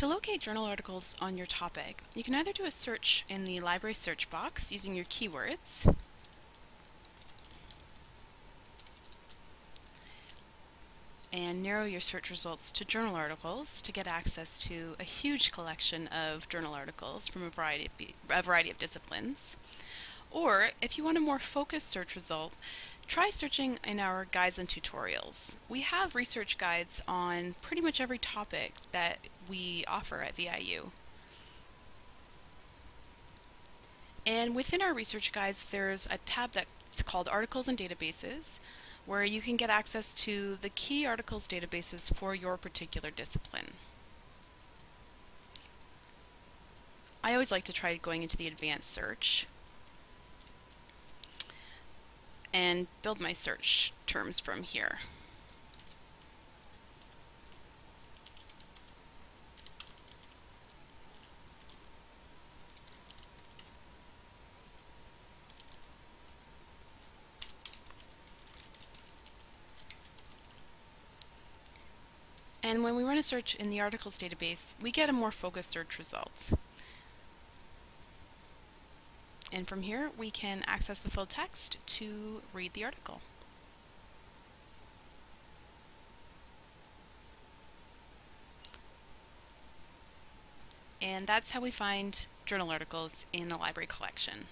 To locate journal articles on your topic, you can either do a search in the library search box using your keywords, and narrow your search results to journal articles to get access to a huge collection of journal articles from a variety of, a variety of disciplines. Or, if you want a more focused search result, try searching in our guides and tutorials. We have research guides on pretty much every topic that we offer at VIU. And within our research guides, there's a tab that's called Articles and Databases, where you can get access to the key articles databases for your particular discipline. I always like to try going into the advanced search and build my search terms from here. And when we run a search in the articles database, we get a more focused search result. And from here, we can access the full text to read the article. And that's how we find journal articles in the library collection.